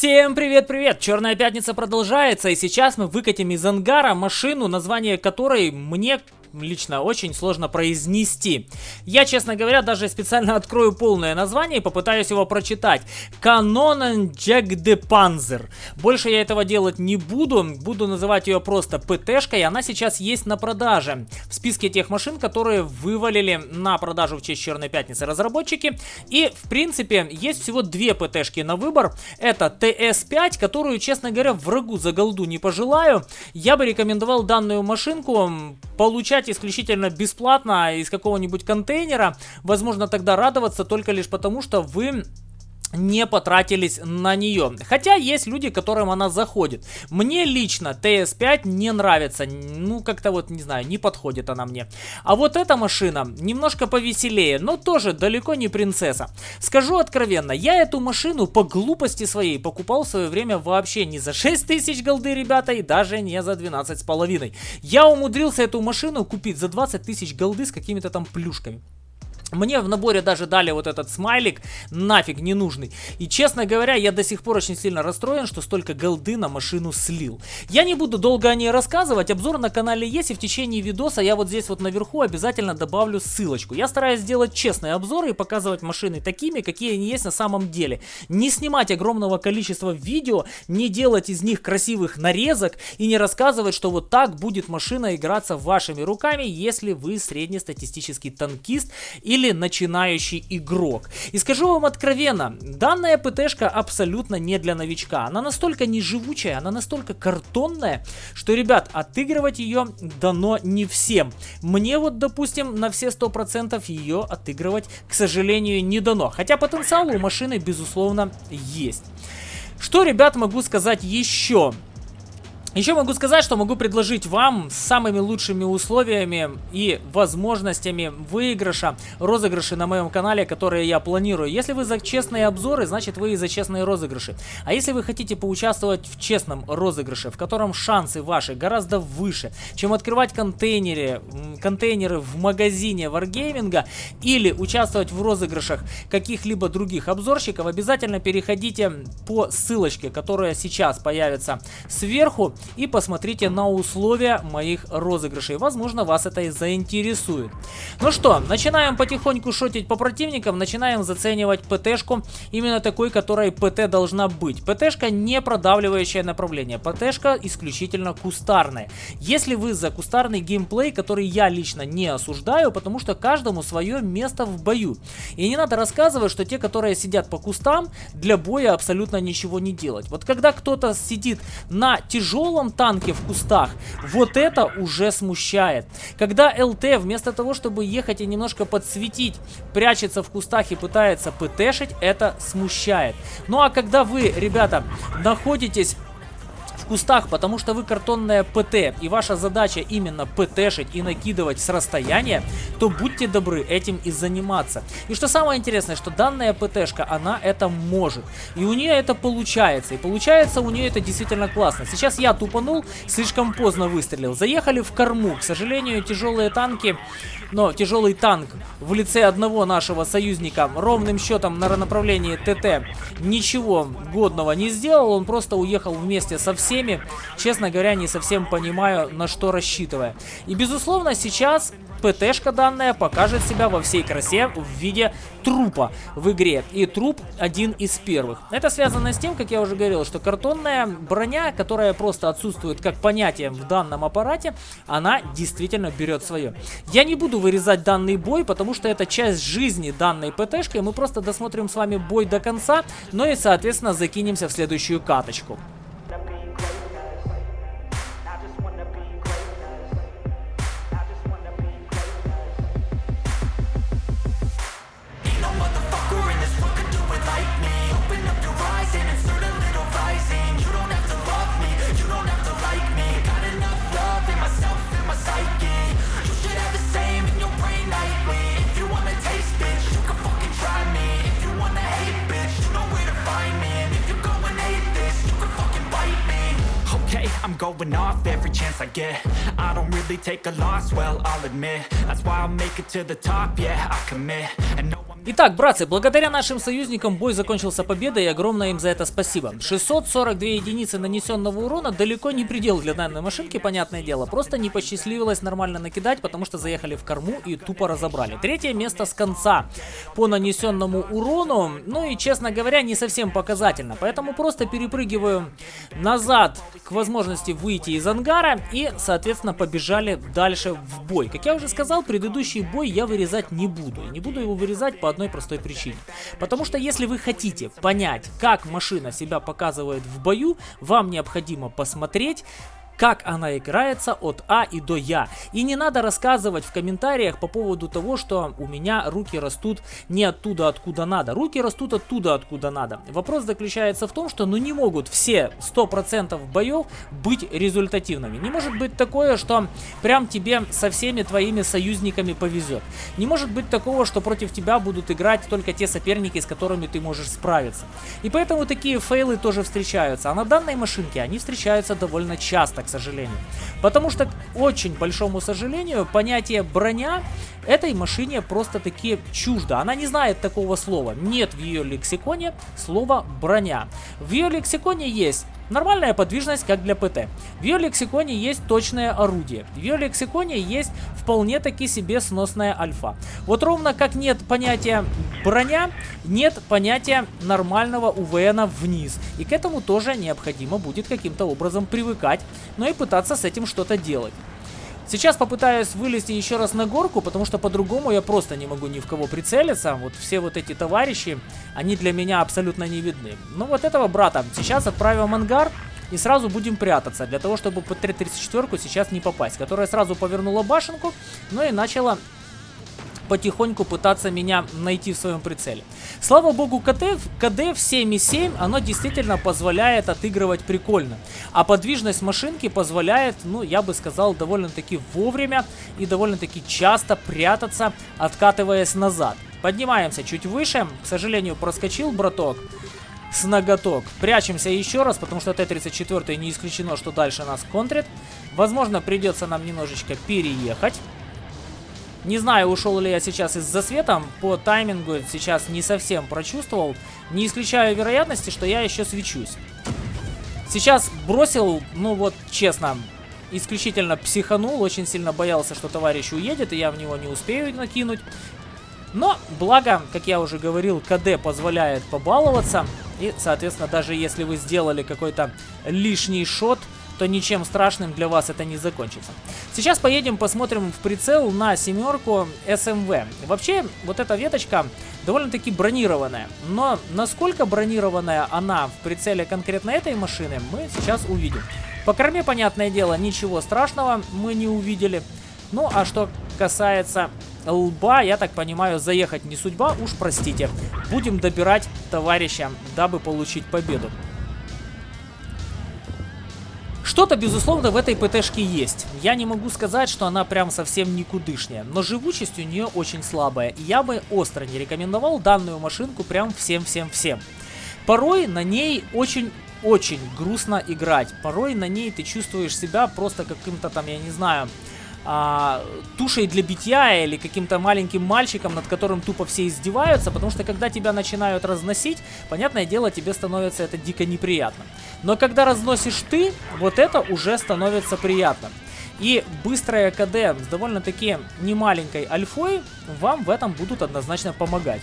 Всем привет-привет! Черная пятница продолжается, и сейчас мы выкатим из ангара машину, название которой мне лично очень сложно произнести. Я, честно говоря, даже специально открою полное название и попытаюсь его прочитать. Канонен Jack de Panzer. Больше я этого делать не буду, буду называть ее просто ПТшкой, она сейчас есть на продаже. В списке тех машин, которые вывалили на продажу в честь Черной Пятницы разработчики. И, в принципе, есть всего две ПТшки на выбор. Это ТС-5, которую, честно говоря, врагу за голду не пожелаю. Я бы рекомендовал данную машинку получать получать исключительно бесплатно из какого-нибудь контейнера, возможно тогда радоваться только лишь потому, что вы не потратились на нее. Хотя есть люди, которым она заходит. Мне лично TS5 не нравится. Ну, как-то вот, не знаю, не подходит она мне. А вот эта машина немножко повеселее, но тоже далеко не принцесса. Скажу откровенно, я эту машину по глупости своей покупал в свое время вообще не за 6 тысяч голды, ребята, и даже не за 12 с половиной. Я умудрился эту машину купить за 20 тысяч голды с какими-то там плюшками. Мне в наборе даже дали вот этот смайлик, нафиг не нужный. И честно говоря, я до сих пор очень сильно расстроен, что столько голды на машину слил. Я не буду долго о ней рассказывать, обзор на канале есть, и в течение видоса я вот здесь вот наверху обязательно добавлю ссылочку. Я стараюсь сделать честные обзоры и показывать машины такими, какие они есть на самом деле. Не снимать огромного количества видео, не делать из них красивых нарезок и не рассказывать, что вот так будет машина играться вашими руками, если вы среднестатистический танкист или или начинающий игрок. И скажу вам откровенно, данная ПТшка абсолютно не для новичка. Она настолько неживучая, она настолько картонная, что, ребят, отыгрывать ее дано не всем. Мне вот, допустим, на все 100% ее отыгрывать, к сожалению, не дано. Хотя потенциал у машины, безусловно, есть. Что, ребят, могу сказать еще? Еще могу сказать, что могу предложить вам с самыми лучшими условиями и возможностями выигрыша, розыгрыши на моем канале, которые я планирую. Если вы за честные обзоры, значит вы и за честные розыгрыши. А если вы хотите поучаствовать в честном розыгрыше, в котором шансы ваши гораздо выше, чем открывать контейнеры, контейнеры в магазине Wargaming или участвовать в розыгрышах каких-либо других обзорщиков, обязательно переходите по ссылочке, которая сейчас появится сверху и посмотрите на условия моих розыгрышей. Возможно, вас это и заинтересует. Ну что, начинаем потихоньку шотить по противникам, начинаем заценивать ПТшку именно такой, которой ПТ должна быть. ПТшка не продавливающее направление, ПТшка исключительно кустарная. Если вы за кустарный геймплей, который я лично не осуждаю, потому что каждому свое место в бою. И не надо рассказывать, что те, которые сидят по кустам, для боя абсолютно ничего не делать. Вот когда кто-то сидит на тяжелом тяжелом танке в кустах, вот это уже смущает. Когда ЛТ вместо того, чтобы ехать и немножко подсветить, прячется в кустах и пытается ПТшить, это смущает. Ну а когда вы, ребята, находитесь кустах, потому что вы картонная ПТ, и ваша задача именно ПТшить и накидывать с расстояния, то будьте добры этим и заниматься. И что самое интересное, что данная ПТшка, она это может. И у нее это получается. И получается у нее это действительно классно. Сейчас я тупанул, слишком поздно выстрелил. Заехали в корму. К сожалению, тяжелые танки, но тяжелый танк в лице одного нашего союзника ровным счетом на направлении ТТ ничего годного не сделал. Он просто уехал вместе со всеми всеми, честно говоря, не совсем понимаю, на что рассчитывая. И, безусловно, сейчас ПТшка данная покажет себя во всей красе в виде трупа в игре. И труп один из первых. Это связано с тем, как я уже говорил, что картонная броня, которая просто отсутствует как понятие в данном аппарате, она действительно берет свое. Я не буду вырезать данный бой, потому что это часть жизни данной ПТшки. Мы просто досмотрим с вами бой до конца, но и, соответственно, закинемся в следующую каточку. Going off every chance I get. I don't really take a loss, well, I'll admit. That's why I'll make it to the top, yeah, I commit. And no, I'm Итак, братцы, благодаря нашим союзникам бой закончился победой и огромное им за это спасибо. 642 единицы нанесенного урона далеко не предел для данной машинки, понятное дело. Просто не посчастливилось нормально накидать, потому что заехали в корму и тупо разобрали. Третье место с конца по нанесенному урону, ну и честно говоря, не совсем показательно. Поэтому просто перепрыгиваю назад к возможности выйти из ангара и, соответственно, побежали дальше в бой. Как я уже сказал, предыдущий бой я вырезать не буду. Не буду его вырезать по одной простой причине. Потому что если вы хотите понять, как машина себя показывает в бою, вам необходимо посмотреть как она играется от А и до Я. И не надо рассказывать в комментариях по поводу того, что у меня руки растут не оттуда, откуда надо. Руки растут оттуда, откуда надо. Вопрос заключается в том, что ну не могут все 100% боев быть результативными. Не может быть такое, что прям тебе со всеми твоими союзниками повезет. Не может быть такого, что против тебя будут играть только те соперники, с которыми ты можешь справиться. И поэтому такие фейлы тоже встречаются. А на данной машинке они встречаются довольно часто, сожалению. Потому что, к очень большому сожалению, понятие броня этой машине просто-таки чуждо. Она не знает такого слова. Нет в ее лексиконе слова броня. В ее лексиконе есть Нормальная подвижность, как для ПТ. В ее лексиконе есть точное орудие. В ее лексиконе есть вполне таки себе сносная альфа. Вот ровно как нет понятия броня, нет понятия нормального УВНа вниз. И к этому тоже необходимо будет каким-то образом привыкать, но и пытаться с этим что-то делать. Сейчас попытаюсь вылезти еще раз на горку, потому что по-другому я просто не могу ни в кого прицелиться. Вот все вот эти товарищи, они для меня абсолютно не видны. Ну вот этого брата сейчас отправим в ангар. И сразу будем прятаться, для того, чтобы под 34 сейчас не попасть. Которая сразу повернула башенку, ну и начала потихоньку пытаться меня найти в своем прицеле. Слава богу, КД, КД в 7.7, оно действительно позволяет отыгрывать прикольно. А подвижность машинки позволяет, ну, я бы сказал, довольно-таки вовремя и довольно-таки часто прятаться, откатываясь назад. Поднимаемся чуть выше. К сожалению, проскочил браток с ноготок. Прячемся еще раз, потому что Т-34 не исключено, что дальше нас контрит. Возможно, придется нам немножечко переехать. Не знаю, ушел ли я сейчас из-за света, по таймингу сейчас не совсем прочувствовал. Не исключаю вероятности, что я еще свечусь. Сейчас бросил, ну вот честно, исключительно психанул, очень сильно боялся, что товарищ уедет, и я в него не успею накинуть. Но, благо, как я уже говорил, КД позволяет побаловаться. И, соответственно, даже если вы сделали какой-то лишний шот, то ничем страшным для вас это не закончится. Сейчас поедем посмотрим в прицел на семерку СМВ. Вообще, вот эта веточка довольно-таки бронированная. Но насколько бронированная она в прицеле конкретно этой машины, мы сейчас увидим. По корме, понятное дело, ничего страшного мы не увидели. Ну, а что касается лба, я так понимаю, заехать не судьба, уж простите. Будем добирать товарища, дабы получить победу. Что-то, безусловно, в этой ПТшке есть. Я не могу сказать, что она прям совсем никудышняя, но живучесть у нее очень слабая. И я бы остро не рекомендовал данную машинку прям всем-всем-всем. Порой на ней очень очень грустно играть. Порой на ней ты чувствуешь себя просто каким-то там, я не знаю, а, тушей для битья или каким-то маленьким мальчиком, над которым тупо все издеваются, потому что когда тебя начинают разносить, понятное дело, тебе становится это дико неприятно. Но когда разносишь ты, вот это уже становится приятно. И быстрая КД с довольно-таки немаленькой альфой вам в этом будут однозначно помогать.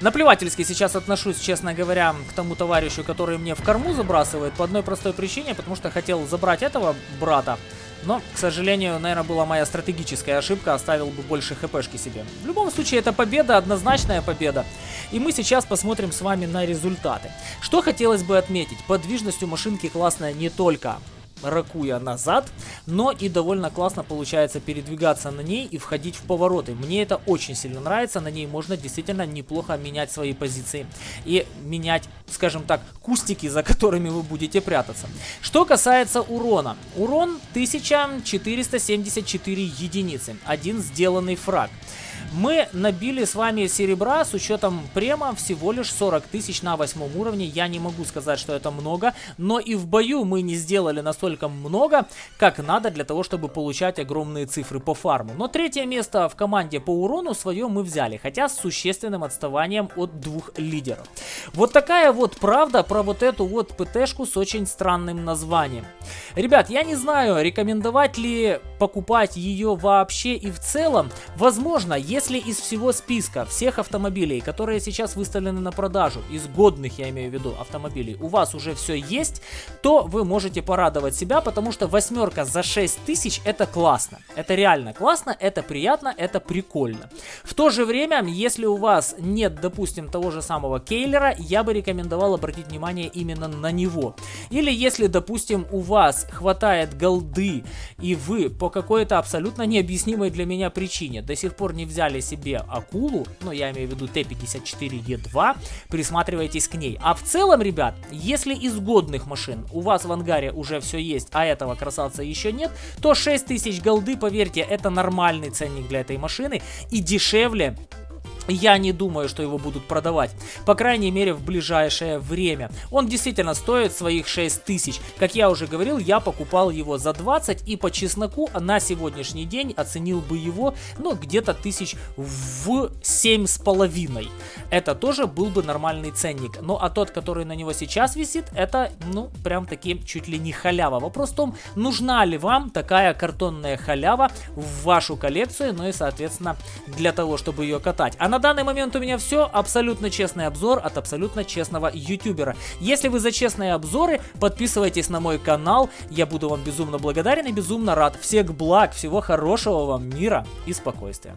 Наплевательски сейчас отношусь, честно говоря, к тому товарищу, который мне в корму забрасывает, по одной простой причине, потому что хотел забрать этого брата. Но, к сожалению, наверное, была моя стратегическая ошибка, оставил бы больше хпшки себе. В любом случае, это победа, однозначная победа. И мы сейчас посмотрим с вами на результаты. Что хотелось бы отметить, подвижность у машинки классная не только ракуя назад, но и довольно классно получается передвигаться на ней и входить в повороты. Мне это очень сильно нравится, на ней можно действительно неплохо менять свои позиции и менять скажем так, кустики, за которыми вы будете прятаться. Что касается урона. Урон 1474 единицы. Один сделанный фраг. Мы набили с вами серебра с учетом према всего лишь 40 тысяч на восьмом уровне. Я не могу сказать, что это много, но и в бою мы не сделали настолько много, как надо для того, чтобы получать огромные цифры по фарму. Но третье место в команде по урону свое мы взяли, хотя с существенным отставанием от двух лидеров. Вот такая вот правда про вот эту вот ПТшку с очень странным названием. Ребят, я не знаю, рекомендовать ли покупать ее вообще и в целом. Возможно, если из всего списка всех автомобилей, которые сейчас выставлены на продажу, из годных, я имею в виду, автомобилей, у вас уже все есть, то вы можете порадовать себя, потому что восьмерка за 6 тысяч это классно. Это реально классно, это приятно, это прикольно. В то же время, если у вас нет, допустим, того же самого Кейлера, я бы рекомендовал обратить внимание именно на него. Или если, допустим, у вас хватает голды, и вы по какой-то абсолютно необъяснимой для меня причине до сих пор не взяли себе акулу, ну я имею в виду Т-54Е2, присматривайтесь к ней. А в целом, ребят, если из годных машин у вас в ангаре уже все есть, а этого красавца еще нет, то 6000 голды, поверьте, это нормальный ценник для этой машины и дешевле я не думаю, что его будут продавать. По крайней мере, в ближайшее время. Он действительно стоит своих 6 тысяч. Как я уже говорил, я покупал его за 20 и по чесноку на сегодняшний день оценил бы его, ну, где-то тысяч в 7,5. Это тоже был бы нормальный ценник. Ну, а тот, который на него сейчас висит, это, ну, прям таки чуть ли не халява. Вопрос в том, нужна ли вам такая картонная халява в вашу коллекцию, ну и, соответственно, для того, чтобы ее катать. А на данный момент у меня все. Абсолютно честный обзор от абсолютно честного ютубера. Если вы за честные обзоры, подписывайтесь на мой канал. Я буду вам безумно благодарен и безумно рад. Всех благ, всего хорошего вам мира и спокойствия.